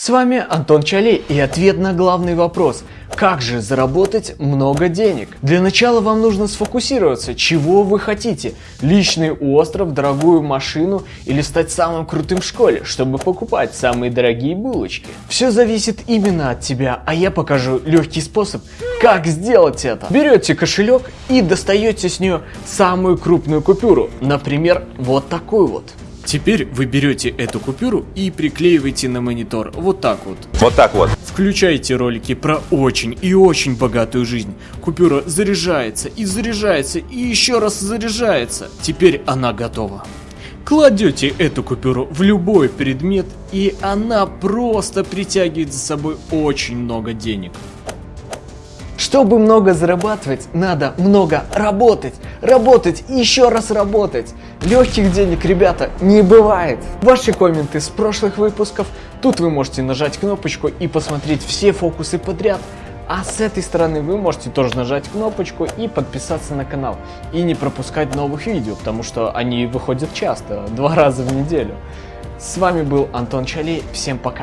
С вами Антон Чалей и ответ на главный вопрос. Как же заработать много денег? Для начала вам нужно сфокусироваться, чего вы хотите. Личный остров, дорогую машину или стать самым крутым в школе, чтобы покупать самые дорогие булочки. Все зависит именно от тебя, а я покажу легкий способ, как сделать это. Берете кошелек и достаете с нее самую крупную купюру. Например, вот такую вот. Теперь вы берете эту купюру и приклеиваете на монитор, вот так вот. Вот так вот. Включайте ролики про очень и очень богатую жизнь. Купюра заряжается и заряжается и еще раз заряжается. Теперь она готова. Кладете эту купюру в любой предмет и она просто притягивает за собой очень много денег. Чтобы много зарабатывать, надо много работать. Работать и еще раз работать. Легких денег, ребята, не бывает. Ваши комменты с прошлых выпусков. Тут вы можете нажать кнопочку и посмотреть все фокусы подряд. А с этой стороны вы можете тоже нажать кнопочку и подписаться на канал. И не пропускать новых видео, потому что они выходят часто, два раза в неделю. С вами был Антон Чалей, всем пока.